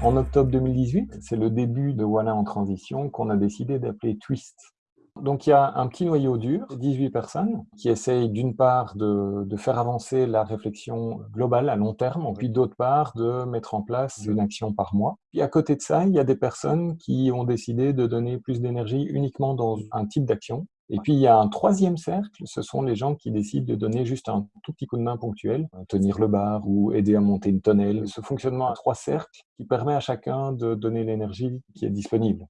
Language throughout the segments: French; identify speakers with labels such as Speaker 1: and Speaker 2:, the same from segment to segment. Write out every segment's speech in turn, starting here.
Speaker 1: En octobre 2018, c'est le début de Voilà en transition qu'on a décidé d'appeler Twist. Donc il y a un petit noyau dur, 18 personnes, qui essayent d'une part de, de, faire avancer la réflexion globale à long terme, puis d'autre part de mettre en place une action par mois. Puis à côté de ça, il y a des personnes qui ont décidé de donner plus d'énergie uniquement dans un type d'action, et puis, il y a un troisième cercle, ce sont les gens qui décident de donner juste un tout petit coup de main ponctuel, tenir le bar ou aider à monter une tonnelle. Ce fonctionnement à trois cercles qui permet à chacun de donner l'énergie qui est disponible.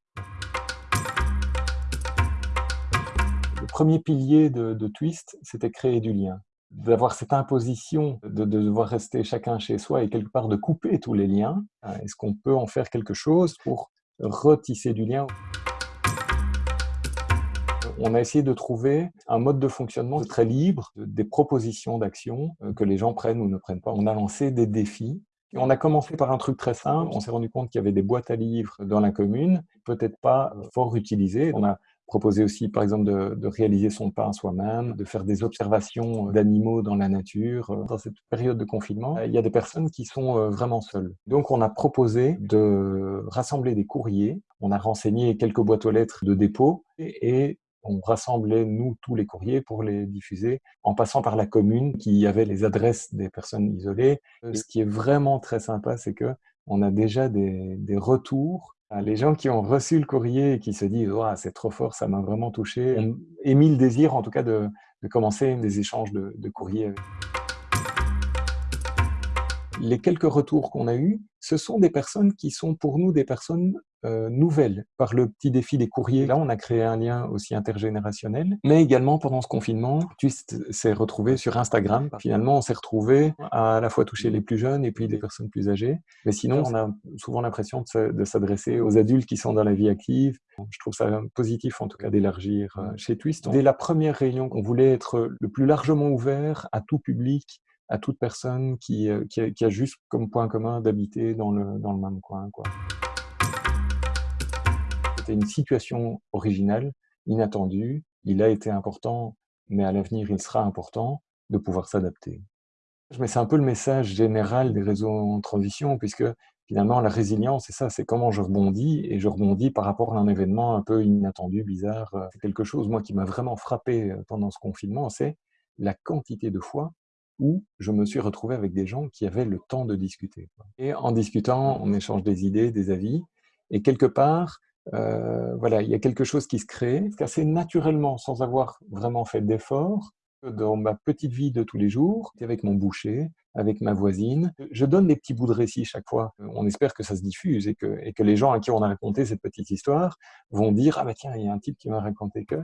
Speaker 1: Le premier pilier de, de Twist, c'était créer du lien d'avoir cette imposition de, de, devoir rester chacun chez soi et quelque part de couper tous les liens. Est-ce qu'on peut en faire quelque chose pour retisser du lien? On a essayé de trouver un mode de fonctionnement très libre, des propositions d'action euh, que les gens prennent ou ne prennent pas. On a lancé des défis. On a commencé par un truc très simple. On s'est rendu compte qu'il y avait des boîtes à livres dans la commune, peut-être pas fort utilisées. On a proposé aussi, par exemple, de, réaliser son pain soi-même, de faire des observations d'animaux dans la nature. Dans cette période de confinement, il y a des personnes qui sont euh, vraiment seules. Donc, on a proposé de rassembler des courriers. On a renseigné quelques boîtes aux lettres de dépôt et on rassemblait, nous, tous les courriers pour les diffuser, en passant par la commune qui avait les adresses des personnes isolées. Ce qui est vraiment très sympa, c'est que on a déjà des, retours. Les gens qui ont reçu le courrier et qui se disent oh, c'est trop fort, ça m'a vraiment touché », émis le désir, en tout cas, de, commencer des échanges de, de courriers. Les quelques retours qu'on a eus, ce sont des personnes qui sont pour nous des personnes euh, nouvelles par le petit défi des courriers. Là, on a créé un lien aussi intergénérationnel, mais également pendant ce confinement, Twist s'est retrouvé sur Instagram. Finalement, on s'est retrouvé à, la fois toucher les plus jeunes et puis les personnes plus âgées. Mais sinon, on a souvent l'impression de s'adresser aux adultes qui sont dans la vie active. Je trouve ça positif, en tout cas, d'élargir euh, chez Twist. Dès la première réunion, on voulait être le plus largement ouvert à tout public, à toute personne qui, euh, qui, a, juste comme point commun d'habiter dans le, dans le même coin. C'était une situation originale, inattendue. Il a été important, mais à l'avenir, il sera important de pouvoir s'adapter. Mais c'est un peu le message général des réseaux en transition, puisque finalement, la résilience, c'est ça, c'est comment je rebondis, et je rebondis par rapport à un événement un peu inattendu, bizarre. C'est quelque chose, moi, qui m'a vraiment frappé euh, pendant ce confinement, c'est la quantité de fois où je me suis retrouvé avec des gens qui avaient le temps de discuter. Et en discutant, on échange des idées, des avis, et quelque part, euh, voilà, il y a quelque chose qui se crée assez naturellement, sans avoir vraiment fait d'efforts, dans ma petite vie de tous les jours, avec mon boucher, avec ma voisine. Je donne des petits bouts de récit chaque fois. On espère que ça se diffuse et que, et que les gens à qui on a raconté cette petite histoire vont dire « Ah bah tiens, il y a un type qui m'a raconté que… »